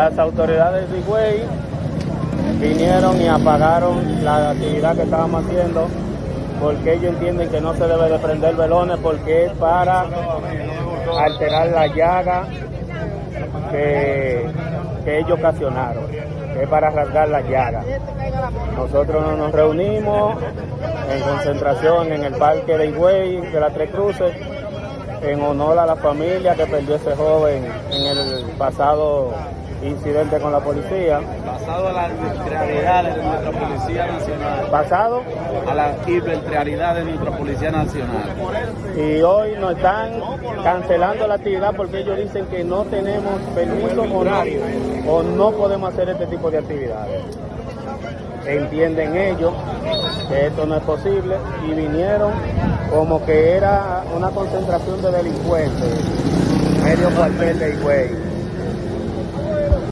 Las autoridades de Higüey vinieron y apagaron la actividad que estábamos haciendo porque ellos entienden que no se debe de prender velones porque es para alterar la llaga que, ellos ocasionaron, es para rasgar la llaga. Nosotros nos reunimos en concentración en el parque de Higüey de las Tres Cruces en honor a la familia que perdió ese joven en el pasado incidente con la policía. Basado a las arbitrariedades de nuestra Policía Nacional. Basado a las arbitrariedades de nuestra Policía Nacional. Y hoy nos están cancelando la actividad porque ellos dicen que no tenemos permiso horario o no podemos hacer este tipo de actividades. Entienden ellos que esto no es posible y vinieron como que era una concentración de delincuentes, medio cuartel de Higüey